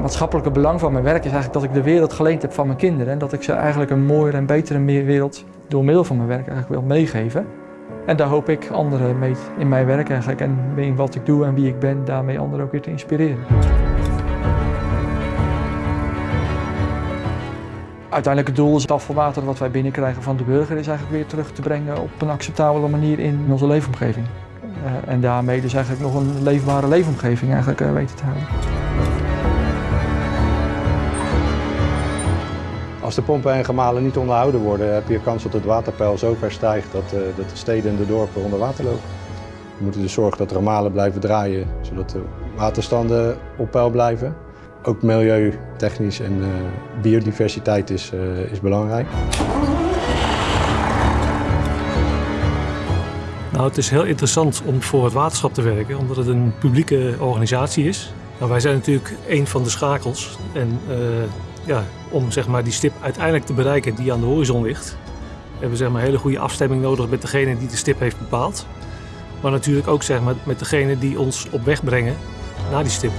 maatschappelijke belang van mijn werk is eigenlijk dat ik de wereld geleend heb van mijn kinderen. En dat ik ze eigenlijk een mooiere en betere wereld door middel van mijn werk eigenlijk wil meegeven. En daar hoop ik anderen mee in mijn werk eigenlijk en in wat ik doe en wie ik ben, daarmee anderen ook weer te inspireren. Uiteindelijk het doel is het afvalwater wat wij binnenkrijgen van de burger is eigenlijk weer terug te brengen op een acceptabele manier in onze leefomgeving. Uh, en daarmee dus eigenlijk nog een leefbare leefomgeving eigenlijk uh, weten te houden. Als de pompen en gemalen niet onderhouden worden, heb je kans dat het waterpeil zo ver stijgt dat, uh, dat de steden en de dorpen onder water lopen. We moeten dus zorgen dat de gemalen blijven draaien, zodat de waterstanden op peil blijven. Ook milieutechnisch en uh, biodiversiteit is, uh, is belangrijk. Nou, het is heel interessant om voor het waterschap te werken, omdat het een publieke organisatie is. Nou, wij zijn natuurlijk een van de schakels. En uh, ja, om zeg maar, die stip uiteindelijk te bereiken die aan de horizon ligt, hebben we zeg maar, hele goede afstemming nodig met degene die de stip heeft bepaald. Maar natuurlijk ook zeg maar, met degene die ons op weg brengen naar die stip.